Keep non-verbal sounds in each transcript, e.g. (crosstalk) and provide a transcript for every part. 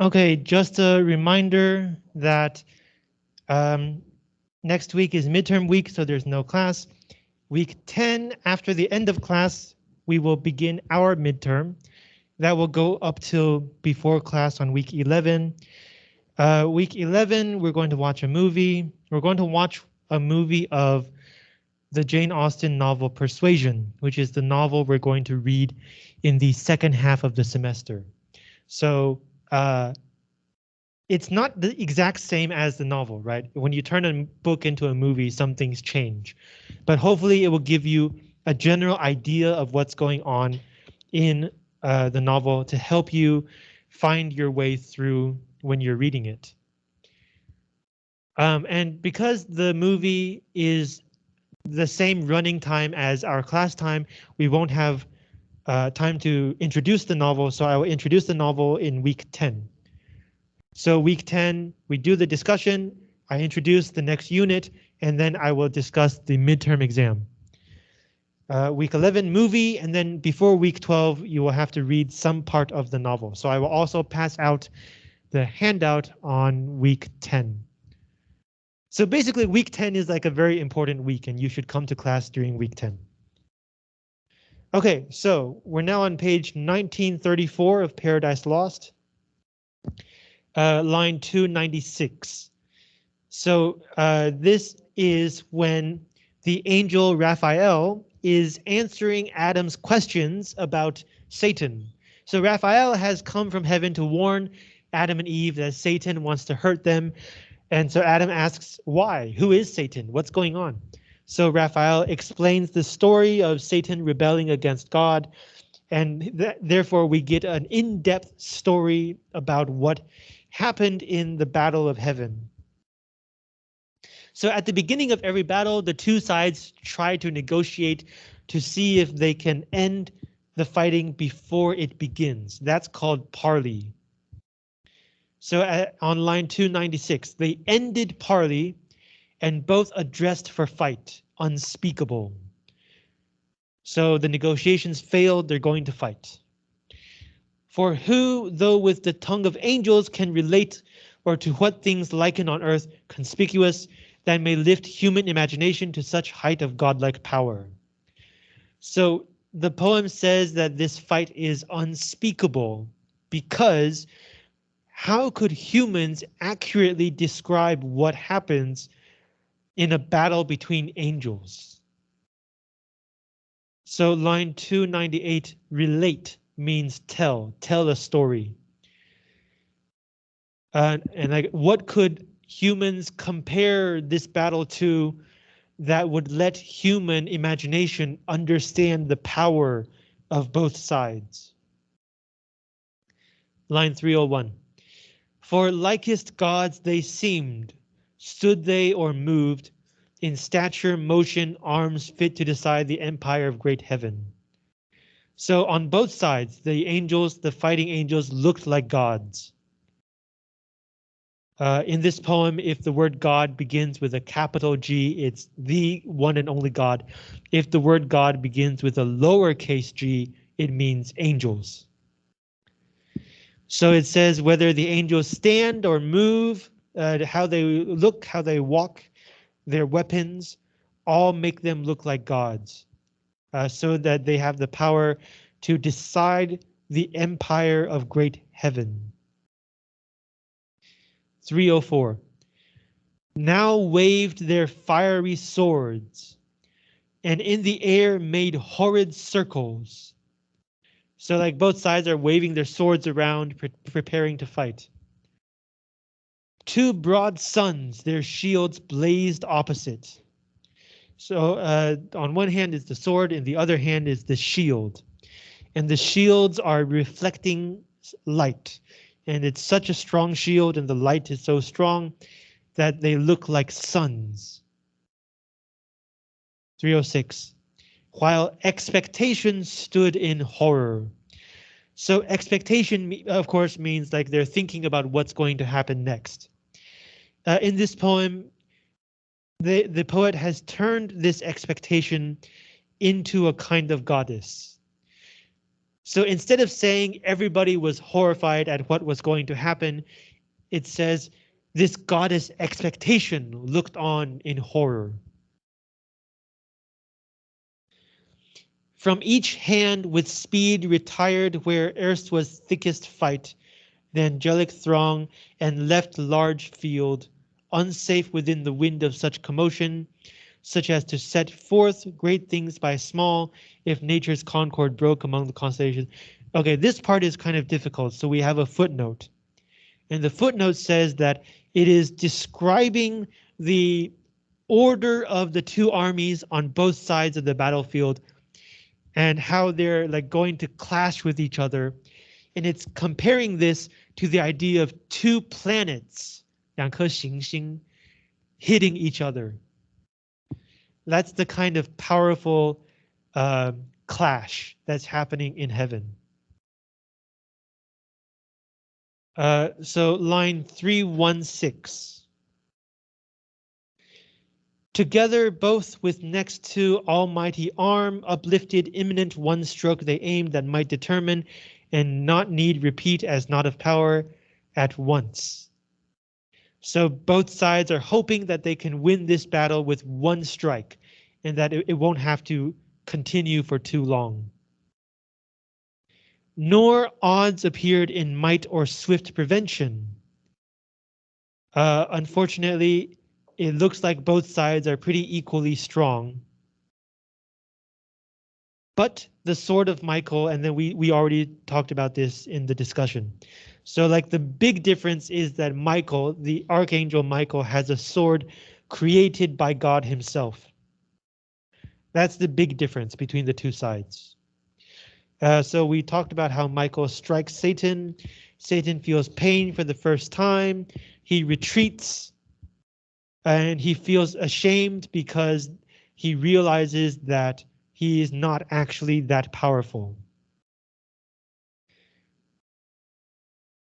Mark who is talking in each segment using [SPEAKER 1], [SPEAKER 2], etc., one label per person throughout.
[SPEAKER 1] Okay, just a reminder that um, next week is midterm week, so there's no class. Week 10, after the end of class, we will begin our midterm. That will go up till before class on week 11. Uh, week 11, we're going to watch a movie. We're going to watch a movie of the Jane Austen novel Persuasion, which is the novel we're going to read in the second half of the semester. So uh, it's not the exact same as the novel, right? When you turn a book into a movie, some things change, but hopefully it will give you a general idea of what's going on in uh, the novel to help you find your way through when you're reading it. Um, and because the movie is the same running time as our class time, we won't have uh, time to introduce the novel, so I will introduce the novel in week 10. So week 10, we do the discussion, I introduce the next unit, and then I will discuss the midterm exam. Uh, week 11 movie, and then before week 12, you will have to read some part of the novel. So I will also pass out the handout on week 10. So basically week 10 is like a very important week and you should come to class during week 10. Okay, so we're now on page 1934 of Paradise Lost. Uh, line 296. So uh, this is when the angel Raphael is answering Adam's questions about Satan. So Raphael has come from heaven to warn Adam and Eve that Satan wants to hurt them and so Adam asks, why? Who is Satan? What's going on? So Raphael explains the story of Satan rebelling against God, and th therefore we get an in-depth story about what happened in the Battle of Heaven. So at the beginning of every battle, the two sides try to negotiate to see if they can end the fighting before it begins. That's called parley. So at, on line 296, they ended parley and both addressed for fight, unspeakable. So the negotiations failed, they're going to fight. For who, though with the tongue of angels, can relate or to what things liken on earth conspicuous that may lift human imagination to such height of godlike power. So the poem says that this fight is unspeakable because how could humans accurately describe what happens in a battle between angels? So line 298, relate means tell, tell a story. Uh, and like, what could humans compare this battle to that would let human imagination understand the power of both sides? Line 301. For likest gods they seemed, stood they or moved, in stature, motion, arms fit to decide the empire of great heaven. So on both sides, the angels, the fighting angels looked like gods. Uh, in this poem, if the word God begins with a capital G, it's the one and only God. If the word God begins with a lowercase g, it means angels. So it says whether the angels stand or move, uh, how they look, how they walk, their weapons, all make them look like gods, uh, so that they have the power to decide the empire of great heaven. 304. Now waved their fiery swords, and in the air made horrid circles, so like both sides are waving their swords around, pre preparing to fight. Two broad suns, their shields blazed opposite. So uh, on one hand is the sword and the other hand is the shield. And the shields are reflecting light. And it's such a strong shield and the light is so strong that they look like suns. 306 while expectation stood in horror. So expectation, of course, means like they're thinking about what's going to happen next. Uh, in this poem, the, the poet has turned this expectation into a kind of goddess. So instead of saying everybody was horrified at what was going to happen, it says this goddess expectation looked on in horror. From each hand with speed retired where erst was thickest fight, the angelic throng and left large field, unsafe within the wind of such commotion, such as to set forth great things by small, if nature's concord broke among the constellations. Okay, this part is kind of difficult, so we have a footnote. And the footnote says that it is describing the order of the two armies on both sides of the battlefield and how they're like going to clash with each other. And it's comparing this to the idea of two planets, 两颗行星, hitting each other. That's the kind of powerful uh, clash that's happening in heaven. Uh, so line 316. Together, both with next to almighty arm, uplifted imminent one stroke they aimed that might determine and not need repeat as not of power at once. So both sides are hoping that they can win this battle with one strike and that it, it won't have to continue for too long. Nor odds appeared in might or swift prevention. Uh, unfortunately, it looks like both sides are pretty equally strong. But the sword of Michael, and then we, we already talked about this in the discussion. So like the big difference is that Michael, the Archangel Michael, has a sword created by God himself. That's the big difference between the two sides. Uh, so we talked about how Michael strikes Satan. Satan feels pain for the first time. He retreats and he feels ashamed because he realizes that he is not actually that powerful.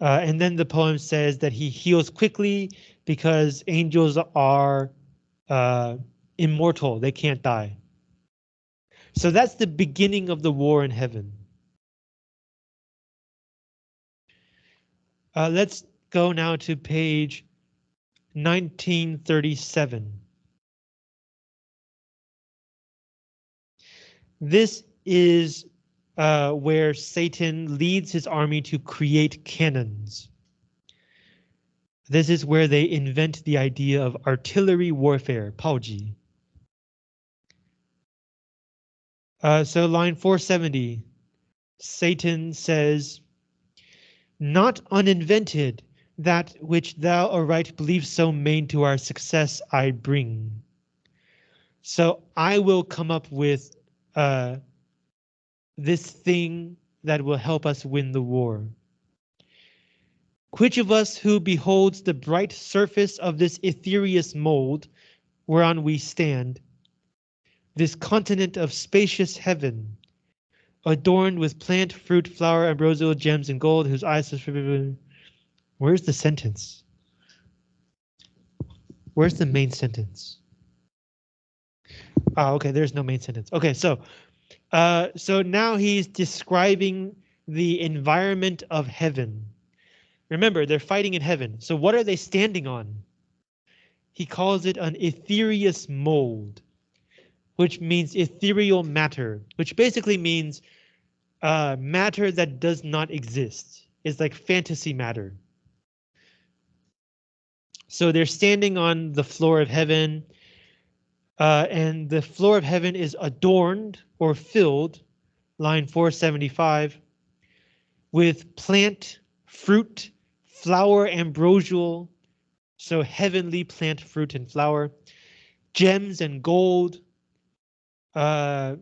[SPEAKER 1] Uh, and then the poem says that he heals quickly because angels are uh, immortal, they can't die. So that's the beginning of the war in heaven. Uh, let's go now to page 1937. This is uh, where Satan leads his army to create cannons. This is where they invent the idea of artillery warfare, 炮击. Uh, so line 470, Satan says, Not uninvented, that which thou aright believe so main to our success I bring. So I will come up with uh, this thing that will help us win the war. Which of us who beholds the bright surface of this ethereous mold whereon we stand this continent of spacious heaven, adorned with plant, fruit, flower, ambrosial gems, and gold, whose eyes. Where's the sentence? Where's the main sentence? Oh, okay, there's no main sentence. Okay, so uh, so now he's describing the environment of heaven. Remember, they're fighting in heaven. So what are they standing on? He calls it an ethereous mold which means ethereal matter, which basically means uh, matter that does not exist. It's like fantasy matter. So they're standing on the floor of heaven, uh, and the floor of heaven is adorned or filled, line 475, with plant, fruit, flower, ambrosial, so heavenly plant, fruit, and flower, gems and gold, uh,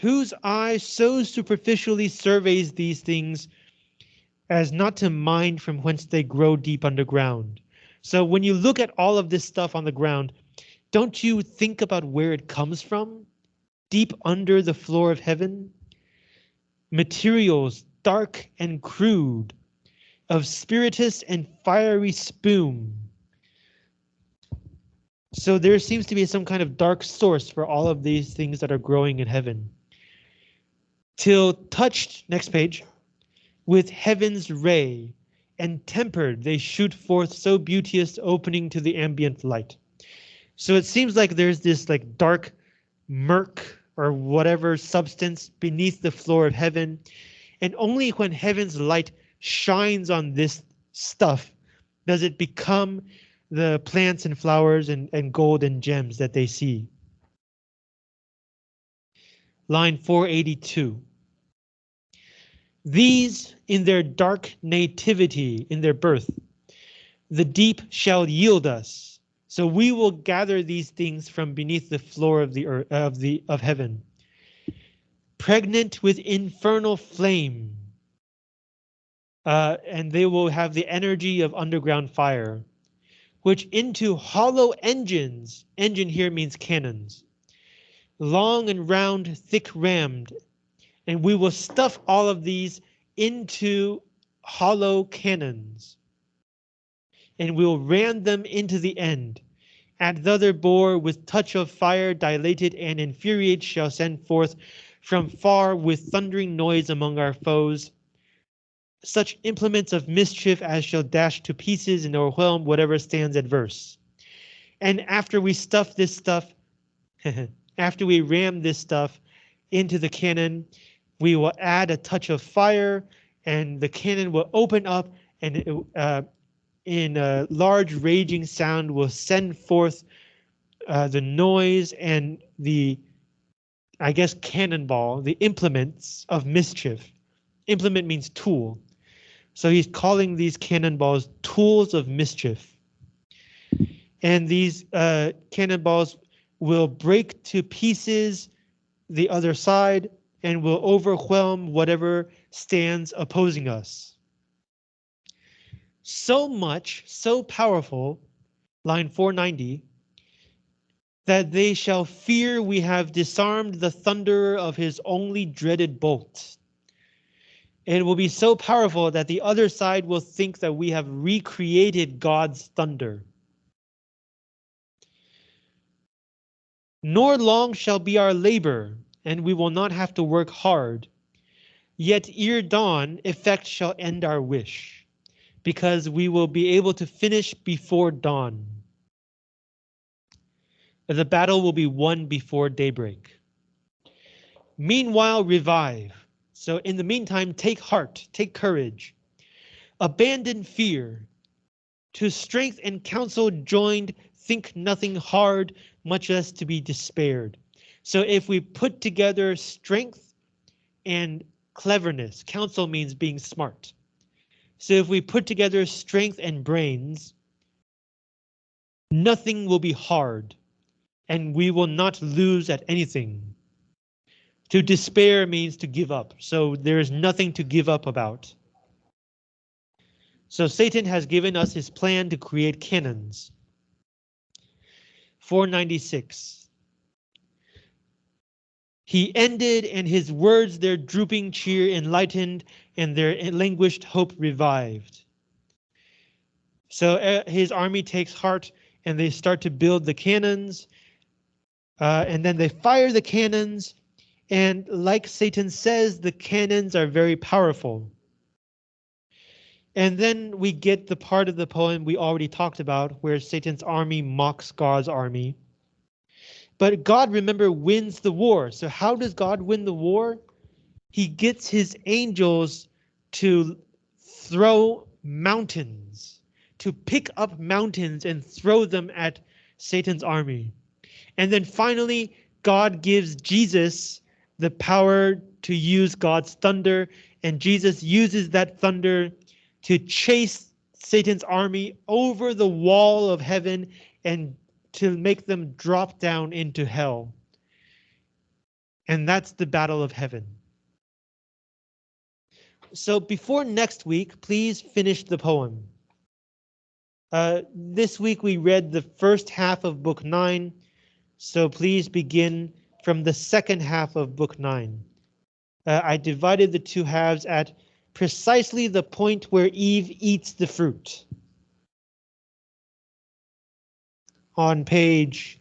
[SPEAKER 1] whose eye so superficially surveys these things as not to mind from whence they grow deep underground. So when you look at all of this stuff on the ground, don't you think about where it comes from? Deep under the floor of heaven? Materials dark and crude, of spiritous and fiery spume, So there seems to be some kind of dark source for all of these things that are growing in heaven. Till touched, next page, with heaven's ray, and tempered they shoot forth so beauteous opening to the ambient light. So it seems like there's this like dark murk or whatever substance beneath the floor of heaven. And only when heaven's light shines on this stuff does it become the plants and flowers and, and gold and gems that they see. Line 482. These in their dark nativity, in their birth, the deep shall yield us. So we will gather these things from beneath the floor of the earth, of the of heaven. Pregnant with infernal flame. Uh, and they will have the energy of underground fire, which into hollow engines, engine here means cannons, long and round, thick rammed, and we will stuff all of these into hollow cannons. And we'll ram them into the end. At the other bore with touch of fire dilated and infuriate shall send forth from far with thundering noise among our foes. Such implements of mischief as shall dash to pieces and overwhelm whatever stands adverse. And after we stuff this stuff, (laughs) after we ram this stuff into the cannon, we will add a touch of fire and the cannon will open up and it, uh, in a large raging sound will send forth uh, the noise and the, I guess, cannonball, the implements of mischief. Implement means tool. So he's calling these cannonballs tools of mischief. And these uh, cannonballs will break to pieces the other side and will overwhelm whatever stands opposing us. So much, so powerful, line 490, that they shall fear we have disarmed the thunder of his only dreaded bolt. It will be so powerful that the other side will think that we have recreated God's thunder. Nor long shall be our labor, and we will not have to work hard. Yet ere dawn, effect shall end our wish, because we will be able to finish before dawn. The battle will be won before daybreak. Meanwhile, revive. So in the meantime, take heart, take courage. Abandon fear. To strength and counsel joined, think nothing hard, much less to be despaired. So if we put together strength and cleverness, counsel means being smart. So if we put together strength and brains, nothing will be hard and we will not lose at anything. To despair means to give up, so there is nothing to give up about. So Satan has given us his plan to create cannons. 496. He ended, and his words their drooping cheer enlightened, and their languished hope revived. So uh, his army takes heart, and they start to build the cannons, uh, and then they fire the cannons, and like Satan says, the cannons are very powerful. And then we get the part of the poem we already talked about, where Satan's army mocks God's army. But God, remember, wins the war. So how does God win the war? He gets his angels to throw mountains, to pick up mountains and throw them at Satan's army. And then finally, God gives Jesus the power to use God's thunder, and Jesus uses that thunder to chase Satan's army over the wall of heaven and to make them drop down into hell. And that's the battle of heaven. So before next week, please finish the poem. Uh, this week we read the first half of book nine, so please begin from the second half of book nine. Uh, I divided the two halves at precisely the point where Eve eats the fruit. On page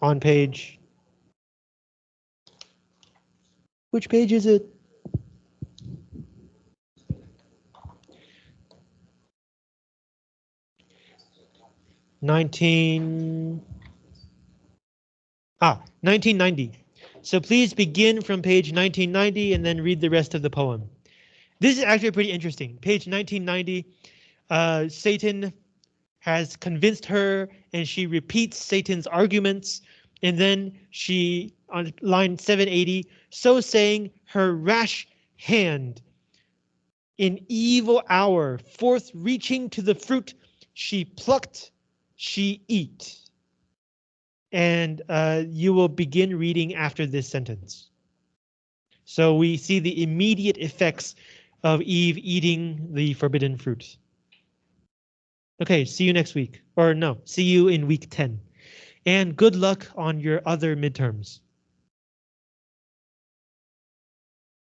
[SPEAKER 1] on page which page is it? Nineteen ah 1990. So please begin from page 1990 and then read the rest of the poem. This is actually pretty interesting. Page 1990, uh, Satan has convinced her and she repeats Satan's arguments. And then she, on line 780, so saying her rash hand in evil hour, forth reaching to the fruit, she plucked, she eat. And uh, you will begin reading after this sentence. So we see the immediate effects of Eve eating the forbidden fruit. Okay, see you next week. Or no, see you in week 10. And good luck on your other midterms.